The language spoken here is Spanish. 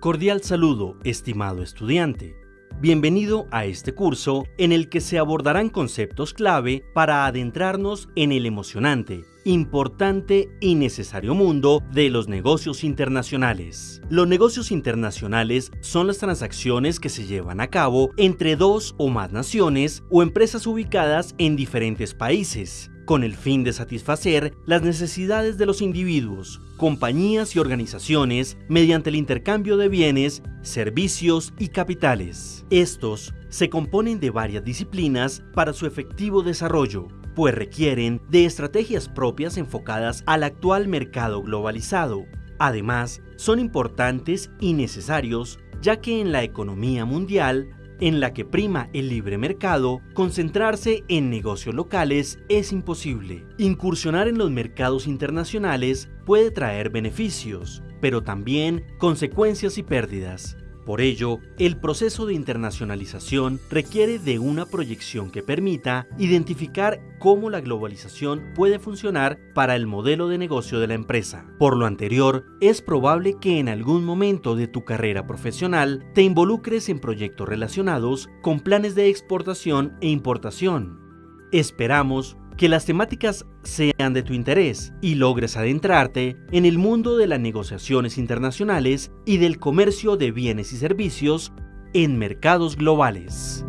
Cordial saludo, estimado estudiante. Bienvenido a este curso en el que se abordarán conceptos clave para adentrarnos en el emocionante, importante y necesario mundo de los negocios internacionales. Los negocios internacionales son las transacciones que se llevan a cabo entre dos o más naciones o empresas ubicadas en diferentes países con el fin de satisfacer las necesidades de los individuos, compañías y organizaciones mediante el intercambio de bienes, servicios y capitales. Estos se componen de varias disciplinas para su efectivo desarrollo, pues requieren de estrategias propias enfocadas al actual mercado globalizado. Además, son importantes y necesarios ya que en la economía mundial en la que prima el libre mercado, concentrarse en negocios locales es imposible. Incursionar en los mercados internacionales puede traer beneficios, pero también consecuencias y pérdidas. Por ello, el proceso de internacionalización requiere de una proyección que permita identificar cómo la globalización puede funcionar para el modelo de negocio de la empresa. Por lo anterior, es probable que en algún momento de tu carrera profesional te involucres en proyectos relacionados con planes de exportación e importación. Esperamos que las temáticas sean de tu interés y logres adentrarte en el mundo de las negociaciones internacionales y del comercio de bienes y servicios en mercados globales.